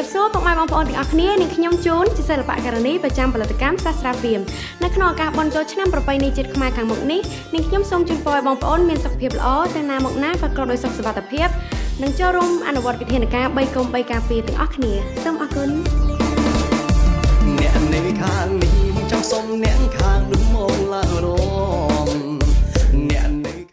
រាបសួរពុកម៉ែបងប្អូនទាំងអស់គ្នានាងខ្ញុំជូនជាសិល្បករនីប្រចាំផលិតកម្មសាស្ត្រាភិមនៅក្នុងឱកាសបុណ្យចូលឆ្នាំប្រពៃណីជាតិខ្មែរខាងមុខនេះនាងខ្ញុំសូមជូនពរឲ្យបងប្អូនមានសុខភាពល្អទៅណាមកណាប្រកបដោយសុខសុវត្ថិភាពនិងចូលរួមអនុវត្តវិធានការ3កុំ3ការពារទាំងអស់គ្នាសូមអរគុណអ្នកនៃខាងនេះចង់សុំអ្នកខាងនោះមក